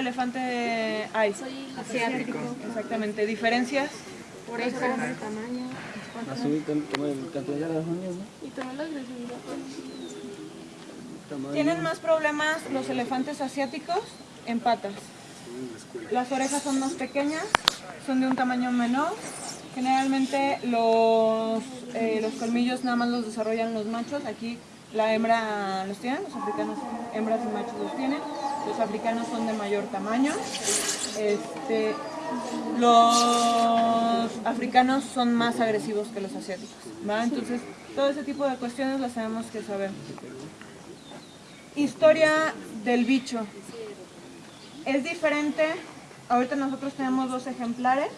elefante hay? Asiático. Exactamente. ¿Diferencias? Orejas, tamaño. Con, con el cantidad de las uñas, ¿no? Y también la agresividad. Tamaño. Tienen más problemas los elefantes asiáticos en patas. Las orejas son más pequeñas, son de un tamaño menor. Generalmente los, eh, los colmillos nada más los desarrollan los machos. Aquí la hembra los tiene, los africanos hembras y machos los tienen. Los africanos son de mayor tamaño. Este, los africanos son más agresivos que los asiáticos. ¿va? Entonces, todo ese tipo de cuestiones las tenemos que saber. Historia del bicho. Es diferente. Ahorita nosotros tenemos dos ejemplares.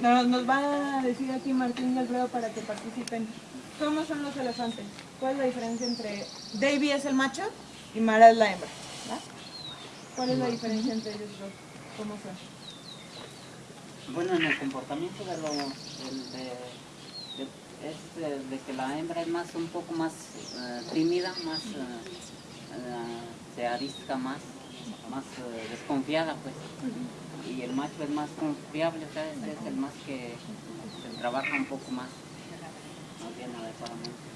Nos, van a decir aquí Martín y Alfredo para que participen. ¿Cómo son los elefantes? ¿Cuál es la diferencia entre Davy es el macho y Mara es la hembra? ¿va? ¿Cuál es la diferencia entre ellos dos? ¿Cómo son? Bueno, en el comportamiento de lo del- de, de- es de, de que la hembra es más un poco más eh, tímida, más eh, eh, se arisca más, más desconfiada pues. Y el macho es más confiable, o sea, es el más que se trabaja un poco más, más bien adecuadamente.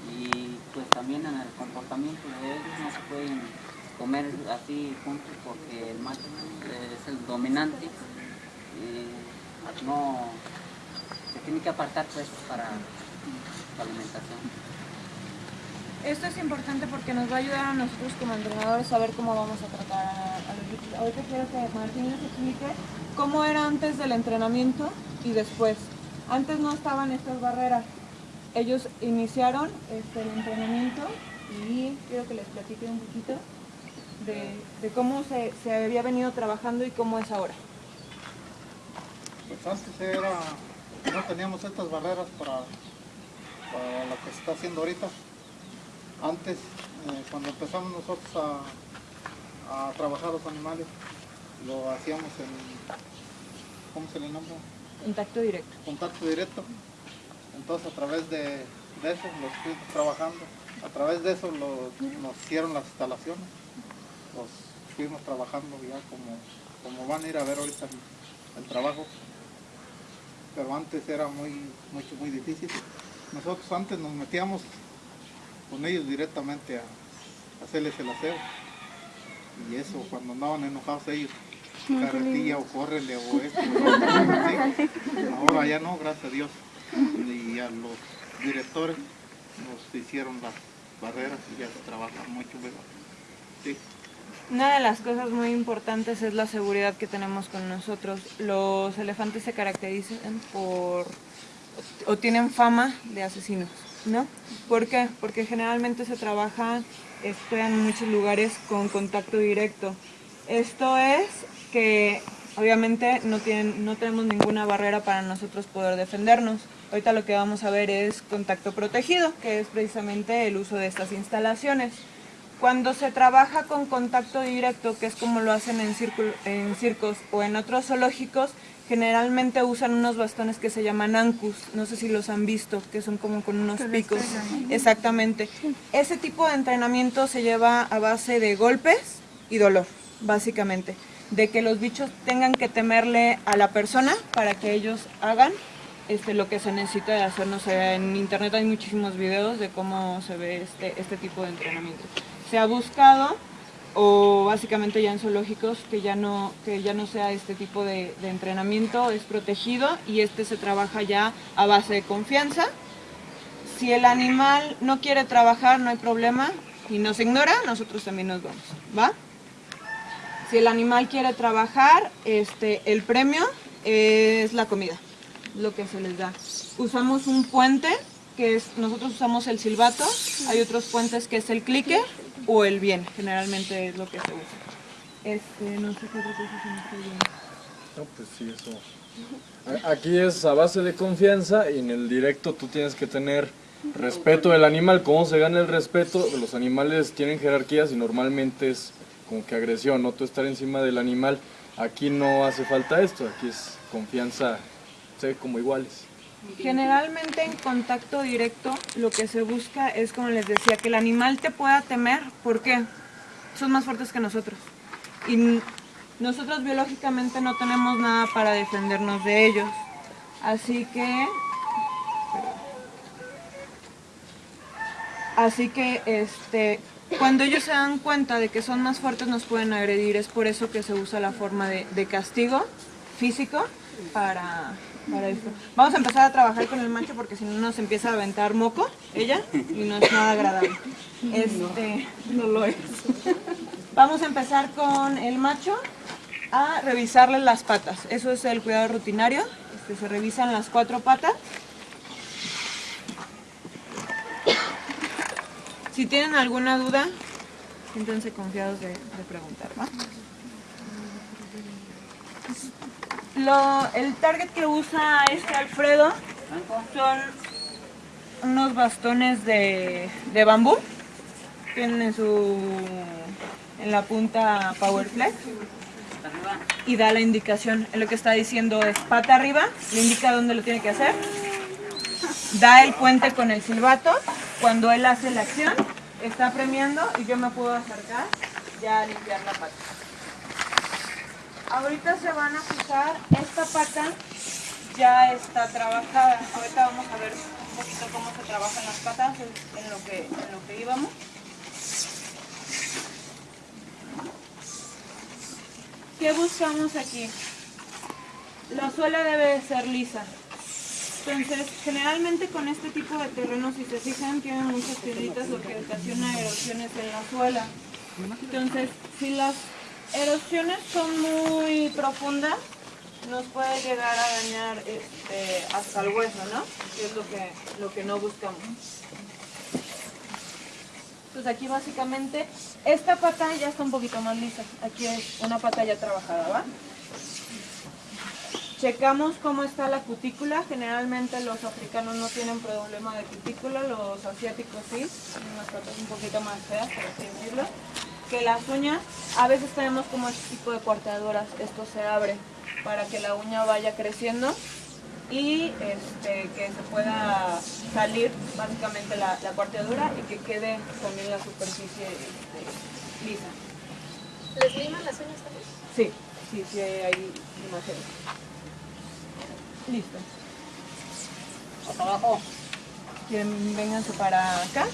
Y pues también en el comportamiento de ellos no se pueden comer así juntos porque el macho es el dominante y no se tiene que apartar pues para la alimentación. Esto es importante porque nos va a ayudar a nosotros como entrenadores a ver cómo vamos a tratar a, los bichos. Ahorita quiero que Martín nos explique cómo era antes del entrenamiento y después. Antes no estaban estas barreras. Ellos iniciaron este, el entrenamiento y quiero que les platique un poquito de, de cómo se, se había venido trabajando y cómo es ahora. Pues antes era, no teníamos estas barreras para, para lo que se está haciendo ahorita. Antes, eh, cuando empezamos nosotros a, a trabajar los animales, lo hacíamos en, ¿cómo se le nombra? Contacto directo. Contacto directo. Entonces a través de, de eso los fuimos trabajando. A través de eso nos hicieron las instalaciones. Los fuimos trabajando ya como, como van a ir a ver ahorita el, el trabajo pero antes era muy, mucho, muy difícil. Nosotros antes nos metíamos con ellos directamente a hacerles el aseo. Y eso, cuando andaban enojados ellos, carretilla o córrele o esto. o. Ahora ya no, gracias a Dios. Y a los directores nos hicieron las barreras y ya se trabaja mucho mejor. Sí. Una de las cosas muy importantes es la seguridad que tenemos con nosotros. Los elefantes se caracterizan por o tienen fama de asesinos, ¿no? ¿Por qué? Porque generalmente se trabaja este, en muchos lugares con contacto directo. Esto es que obviamente no, tienen, no tenemos ninguna barrera para nosotros poder defendernos. Ahorita lo que vamos a ver es contacto protegido, que es precisamente el uso de estas instalaciones. Cuando se trabaja con contacto directo, que es como lo hacen en, círculo- en circos o en otros zoológicos, generalmente usan unos bastones que se llaman ancus, no sé si los han visto, que son como con unos picos. Exactamente. Ese tipo de entrenamiento se lleva a base de golpes y dolor, básicamente. De que los bichos tengan que temerle a la persona para que ellos hagan este, lo que se necesita de hacer. No sé, en internet hay muchísimos videos de cómo se ve este, este tipo de entrenamiento. Se ha buscado, o básicamente ya en zoológicos, que ya no, que ya no sea este tipo de, entrenamiento, es protegido y este se trabaja ya a base de confianza. Si el animal no quiere trabajar, no hay problema y nos ignora, nosotros también nos vamos, ¿va? Si el animal quiere trabajar, este, el premio es la comida, lo que se les da. Usamos un puente, que es, nosotros usamos el silbato, hay otros puentes que es el clicker o el bien, generalmente es lo que se usa. Este, no sé qué otra cosa. No, pues sí, eso. Aquí es a base de confianza y en el directo tú tienes que tener respeto del animal. ¿Cómo se gana el respeto? Los animales tienen jerarquías y normalmente es como que agresión, no tú estar encima del animal. Aquí no hace falta esto, aquí es confianza, sé, como iguales. Generalmente en contacto directo lo que se busca es, como les decía, que el animal te pueda temer. ¿Por qué? Son más fuertes que nosotros. Y nosotros biológicamente no tenemos nada para defendernos de ellos. Así que... Así que este, cuando ellos se dan cuenta de que son más fuertes nos pueden agredir. Es por eso que se usa la forma de, de castigo físico para, para. Vamos a empezar a trabajar con el macho porque si no nos empieza a aventar moco, ella, y no es nada agradable. Este, no lo es. Vamos a empezar con el macho a revisarle las patas. Eso es el cuidado rutinario. Este, se revisan las cuatro patas. Si tienen alguna duda, siéntense confiados de, de preguntar, ¿va? El target que usa este Alfredo son unos bastones de, bambú. Tienen en su en la punta Power Flex Arriba. y da la indicación. Lo que está diciendo es pata arriba, le indica dónde lo tiene que hacer. Da el puente con el silbato. Cuando él hace la acción, está premiando y yo me puedo acercar ya a limpiar la pata. Ahorita se van a fijar, esta pata ya está trabajada. Ahorita vamos a ver un poquito cómo se trabajan las patas en lo que, en lo que íbamos. ¿Qué buscamos aquí? La suela debe ser lisa. Entonces, generalmente con este tipo de terrenos, si se fijan, tienen muchas piedritas, lo que ocasiona erosiones en la suela. Entonces, si las erosiones son muy profundas, nos puede llegar a dañar este, hasta el hueso, ¿no? Que es lo que, lo que no buscamos. Entonces aquí básicamente, esta pata ya está un poquito más lisa. Aquí es una pata ya trabajada, ¿va? Checamos cómo está la cutícula. Generalmente los africanos no tienen problema de cutícula, los asiáticos sí. Tienen unas patas un poquito más feas, por así decirlo. Que las uñas, a veces tenemos como este tipo de cuarteadoras. Esto se abre para que la uña vaya creciendo y este, que se pueda salir básicamente la, la cuarteadura y que quede también la superficie este, lisa. ¿Les liman las uñas también? Sí, sí, sí hay imágenes. Listo. Hasta abajo. Quieren, vénganse para acá.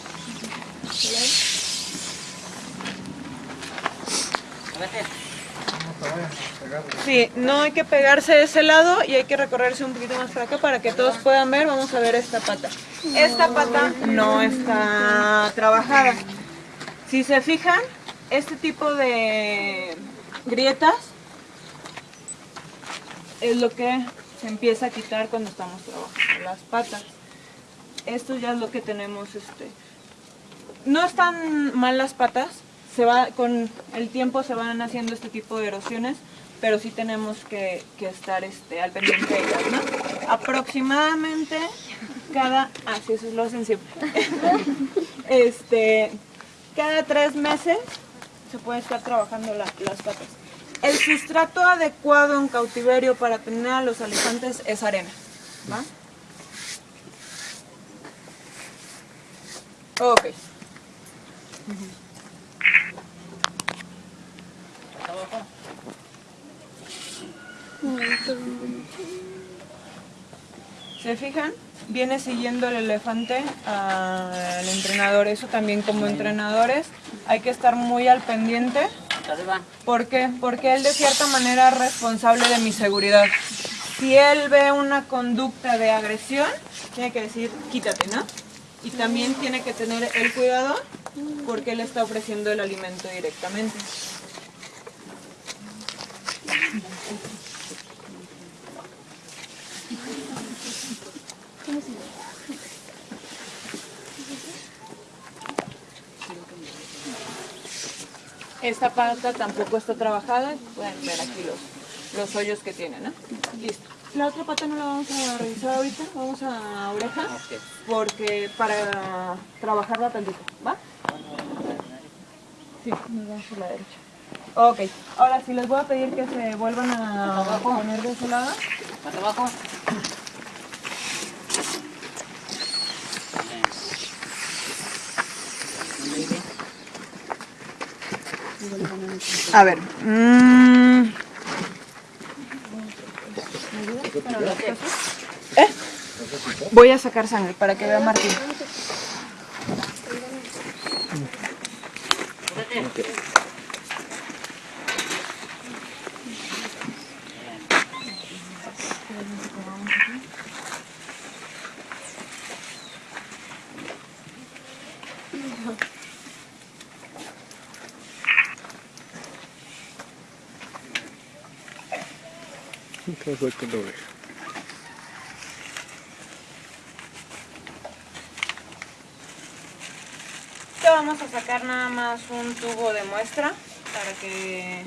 Sí, no hay que pegarse de ese lado y hay que recorrerse un poquito más para acá para que todos puedan ver. Vamos a ver esta pata. Esta pata no está trabajada. Si se fijan, este tipo de grietas es lo que se empieza a quitar cuando estamos trabajando las patas. Esto ya es lo que tenemos. Este. No están mal las patas, se va, con el tiempo se van haciendo este tipo de erosiones, pero sí tenemos que, estar este, al pendiente de ellas. Aproximadamente cada, ah, sí, eso lo hacen siempre. este, cada tres meses se puede estar trabajando la- las patas. El sustrato adecuado en cautiverio para tener a los elefantes es arena, ¿va? Ok abajo. ¿Se fijan? Viene siguiendo el elefante al entrenador. Eso también como entrenadores hay que estar muy al pendiente. ¿Por qué? Porque él de cierta manera es responsable de mi seguridad. Si él ve una conducta de agresión, tiene que decir, quítate, ¿no? Y también tiene que tener el cuidado porque él está ofreciendo el alimento directamente. Esta pata tampoco está trabajada, pueden ver aquí los, los hoyos que tiene, ¿no? Listo. La otra pata no la vamos a revisar ahorita, vamos a oreja, porque para trabajarla tantito, ¿va? Sí, nos vamos por la derecha. Ok, ahora sí les voy a pedir que se vuelvan a poner de ese lado. Hasta abajo. A ver. mm. ¿Eh? Voy a sacar sangre para que vea Martín. Te vamos a sacar nada más un tubo de muestra para que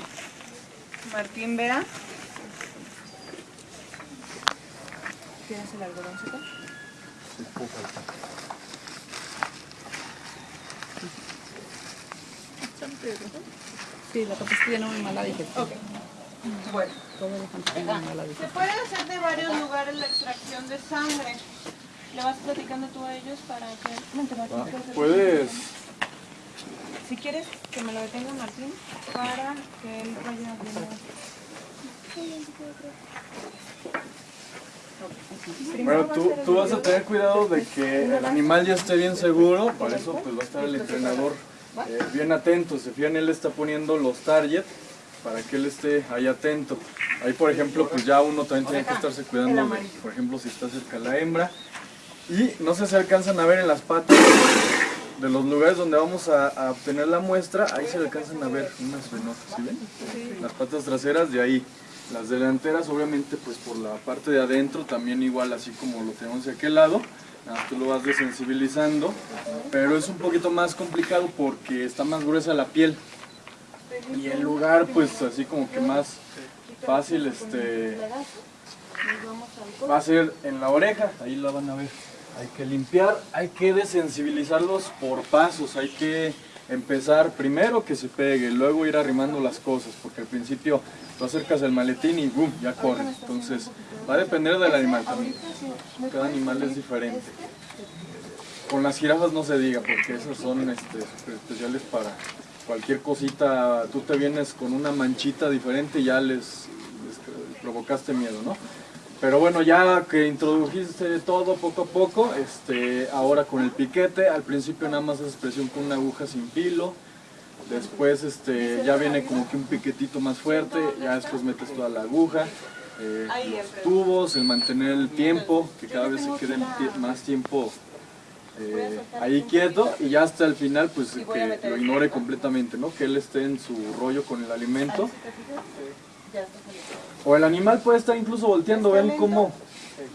Martín vea. ¿Tienes el algodoncito? Sí, la capaz tiene muy mala digestión. Bueno. Se puede hacer de varios lugares la extracción de sangre. ¿Le vas platicando tú a ellos para que... Vente, Martín, ¿quieres hacer- Puedes, Si quieres que me lo detenga Martín para que él vaya bueno, tú, tú vas a tener cuidado de que el animal ya esté bien seguro, para eso pues va a estar el entrenador. eh, bien atento, se fijan, él está poniendo los target para que él esté ahí atento. Ahí por ejemplo, pues ya uno también tiene que estarse cuidando, de, por ejemplo, si está cerca la hembra. Y no sé si alcanzan a ver en las patas de los lugares donde vamos a, a obtener la muestra, ahí se alcanzan a ver unas venotas, ¿sí ven? Las patas traseras de ahí. Las delanteras obviamente pues por la parte de adentro también igual así como lo tenemos de aquel lado. Tú lo vas desensibilizando, pero es un poquito más complicado porque está más gruesa la piel. Y el lugar pues así como que más fácil este va a ser en la oreja, ahí la van a ver. Hay que limpiar, hay que desensibilizarlos por pasos, hay que empezar primero que se pegue, luego ir arrimando las cosas, porque al principio tú acercas el maletín y boom, ya corre. Entonces va a depender del animal también. Cada animal es diferente. Con las jirafas no se diga, porque esas son este, especiales para cualquier cosita. Tú te vienes con una manchita diferente y ya les, provocaste miedo, ¿no? Pero bueno, ya que introdujiste todo poco a poco, este, ahora con el piquete, al principio nada más haces presión con una aguja sin filo, después este, ya viene como que un piquetito más fuerte, ya después metes toda la aguja, eh, los tubos, el mantener el tiempo, que cada vez se quede más tiempo eh, ahí quieto y ya hasta el final pues que lo ignore completamente, ¿no? Que él esté en su rollo con el alimento. O el animal puede estar incluso volteando, ven cómo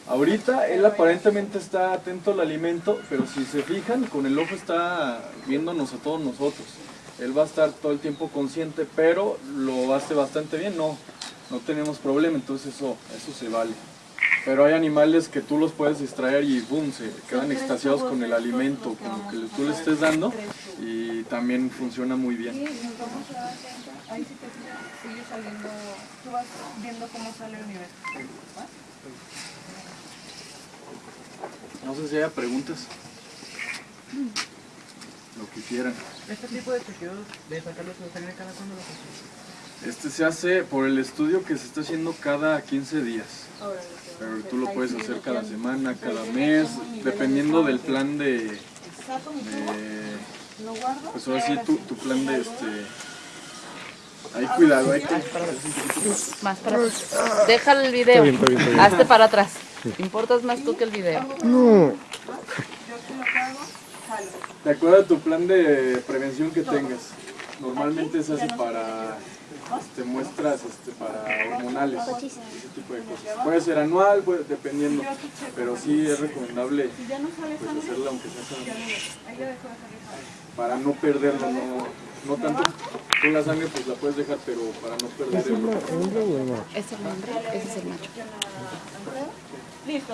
ahorita él aparentemente está atento al alimento, pero si se fijan, con el ojo está viéndonos a todos nosotros. Él va a estar todo el tiempo consciente, pero lo hace bastante bien, no, no tenemos problema, entonces eso, eso se vale. Pero hay animales que tú los puedes distraer y boom, se quedan extasiados con el alimento, con lo que tú le estés dando y también funciona muy bien. Ahí si te sigue saliendo, tú vas viendo cómo sale el nivel. No sé si haya preguntas. Lo que quieran. Este tipo de chequeos de sacarlos de sangre cada cuándo lo. Este se hace por el estudio que se está haciendo cada 15 días. Pero tú lo puedes hacer cada semana, cada mes, dependiendo del plan de... de pues ahora sí, tu, tu plan de este... Hay cuidado, hay que... Más para atrás. Deja el video. Hazte para atrás. Importas más tú que el video. De acuerdo a tu plan de prevención que tengas. Normalmente se hace para este, muestras este, para hormonales, ese tipo de cosas. Puede ser anual, puede, dependiendo, pero sí es recomendable pues, hacerla aunque sea para no perderlo, no, no tanto con la sangre pues la puedes dejar, pero para no perder el Ese es el hombre, ese es el macho. Listo.